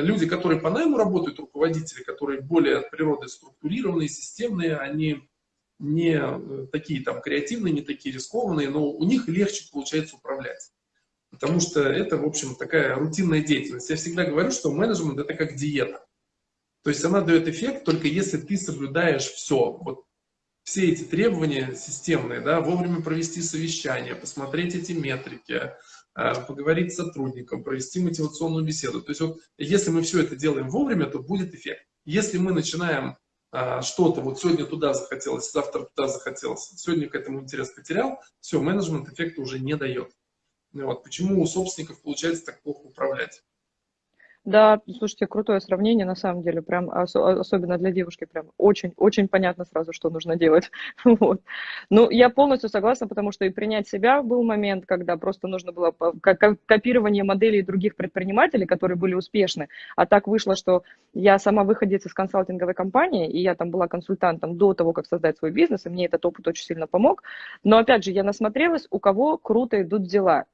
люди, которые по найму работают, руководители, которые более от природы структурированные, системные, они не э, такие там креативные, не такие рискованные, но у них легче получается управлять. Потому что это, в общем, такая рутинная деятельность. Я всегда говорю, что менеджмент – это как диета. То есть она дает эффект только если ты соблюдаешь все. Вот все эти требования системные, да, вовремя провести совещание, посмотреть эти метрики, поговорить с сотрудником, провести мотивационную беседу. То есть вот если мы все это делаем вовремя, то будет эффект. Если мы начинаем а, что-то, вот сегодня туда захотелось, завтра туда захотелось, сегодня к этому интерес потерял, все, менеджмент эффекта уже не дает. Вот. Почему у собственников получается так плохо управлять? Да, слушайте, крутое сравнение, на самом деле, прям ос особенно для девушки, прям очень-очень понятно сразу, что нужно делать. вот. Ну, я полностью согласна, потому что и принять себя был момент, когда просто нужно было копирование моделей других предпринимателей, которые были успешны, а так вышло, что я сама выходец из консалтинговой компании, и я там была консультантом до того, как создать свой бизнес, и мне этот опыт очень сильно помог, но опять же, я насмотрелась, у кого круто идут дела.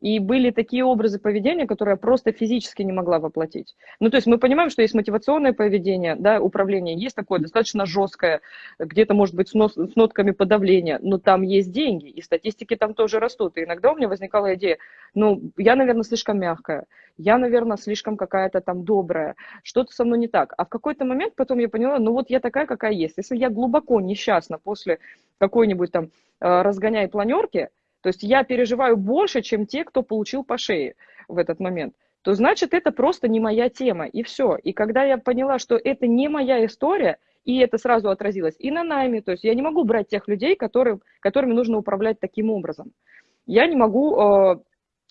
И были такие образы поведения, которые я просто физически не могла воплотить. Ну, то есть мы понимаем, что есть мотивационное поведение, да, управление, есть такое достаточно жесткое, где-то, может быть, с, нос, с нотками подавления, но там есть деньги, и статистики там тоже растут. И иногда у меня возникала идея, ну, я, наверное, слишком мягкая, я, наверное, слишком какая-то там добрая, что-то со мной не так. А в какой-то момент потом я поняла, ну, вот я такая, какая есть. Если я глубоко несчастна после какой-нибудь там э, разгоняй планерки, то есть я переживаю больше, чем те, кто получил по шее в этот момент, то значит это просто не моя тема, и все. И когда я поняла, что это не моя история, и это сразу отразилось и на найме, то есть я не могу брать тех людей, которые, которыми нужно управлять таким образом. Я не могу э,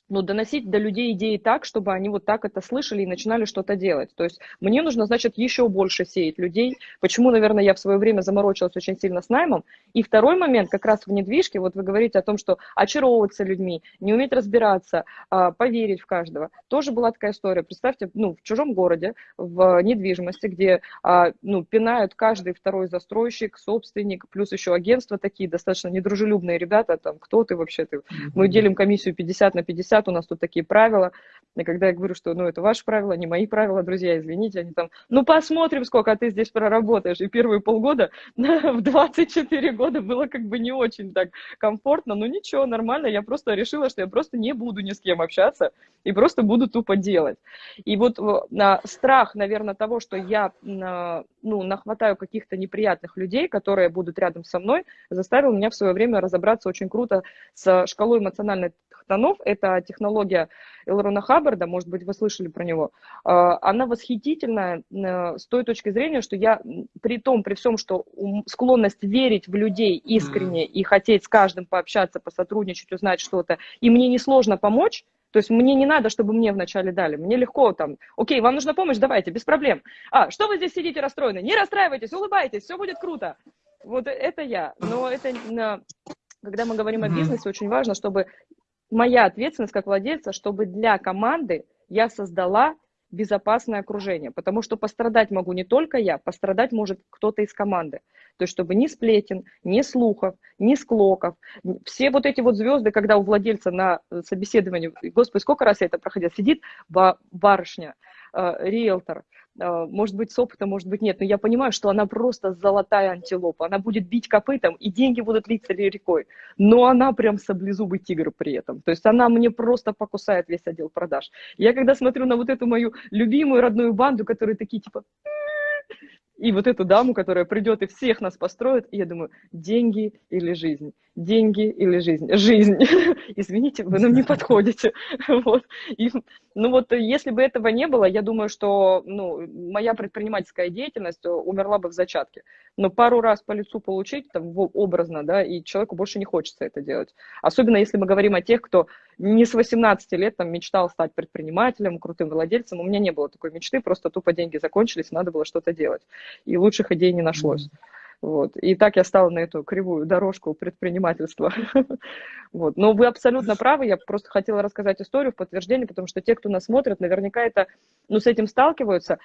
ну, доносить до людей идеи так, чтобы они вот так это слышали и начинали что-то делать. То есть мне нужно, значит, еще больше сеять людей. Почему, наверное, я в свое время заморочилась очень сильно с наймом. И второй момент, как раз в недвижке, вот вы говорите о том, что очаровываться людьми, не уметь разбираться, а, поверить в каждого. Тоже была такая история. Представьте, ну, в чужом городе, в недвижимости, где, а, ну, пинают каждый второй застройщик, собственник, плюс еще агентства такие достаточно недружелюбные ребята, там, кто ты вообще, ты? Мы делим комиссию 50 на 50, 50, у нас тут такие правила. И когда я говорю, что ну, это ваши правила, не мои правила, друзья, извините, они там, ну посмотрим, сколько ты здесь проработаешь. И первые полгода в 24 года было как бы не очень так комфортно, но ничего, нормально, я просто решила, что я просто не буду ни с кем общаться и просто буду тупо делать. И вот на страх, наверное, того, что я ну, нахватаю каких-то неприятных людей, которые будут рядом со мной, заставил меня в свое время разобраться очень круто с шкалой эмоциональных тонов. Это технология Элрона Хаббарда, может быть, вы слышали про него. А, она восхитительная э, с той точки зрения, что я при том, при всем, что склонность верить в людей искренне и хотеть с каждым пообщаться, посотрудничать, узнать что-то, и мне несложно помочь, то есть мне не надо, чтобы мне вначале дали. Мне легко там, окей, вам нужна помощь, давайте, без проблем. А, что вы здесь сидите расстроены? Не расстраивайтесь, улыбайтесь, все будет круто. Вот это я. Но это, когда мы говорим о бизнесе, очень важно, чтобы моя ответственность как владельца, чтобы для команды я создала безопасное окружение, потому что пострадать могу не только я, пострадать может кто-то из команды. То есть, чтобы ни сплетен, ни слухов, ни склоков, все вот эти вот звезды, когда у владельца на собеседовании, господи, сколько раз я это проходила, сидит барышня, э, риэлтор, может быть, с опытом, может быть, нет, но я понимаю, что она просто золотая антилопа, она будет бить копытом, и деньги будут литься рекой, но она прям саблезубый тигр при этом, то есть она мне просто покусает весь отдел продаж. Я когда смотрю на вот эту мою любимую родную банду, которые такие типа и вот эту даму, которая придет и всех нас построит, и я думаю, деньги или жизнь, деньги или жизнь, жизнь. Извините, вы нам не подходите. Вот. И, ну вот, если бы этого не было, я думаю, что ну, моя предпринимательская деятельность умерла бы в зачатке. Но пару раз по лицу получить, там, образно, да, и человеку больше не хочется это делать. Особенно если мы говорим о тех, кто не с 18 лет там мечтал стать предпринимателем, крутым владельцем. У меня не было такой мечты, просто тупо деньги закончились, надо было что-то делать. И лучших идей не нашлось. Вот. И так я стала на эту кривую дорожку предпринимательства. Вот. Но вы абсолютно правы, я просто хотела рассказать историю в подтверждение, потому что те, кто нас смотрит, наверняка это, ну, с этим сталкиваются.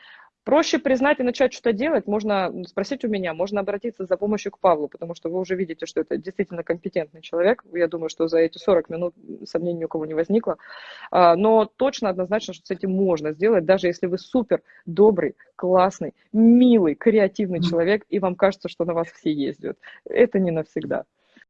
Проще признать и начать что-то делать, можно спросить у меня, можно обратиться за помощью к Павлу, потому что вы уже видите, что это действительно компетентный человек. Я думаю, что за эти 40 минут сомнений у кого не возникло. А, но точно, однозначно, что с этим можно сделать, даже если вы супер добрый, классный, милый, креативный человек, и вам кажется, что на вас все ездят. Это не навсегда.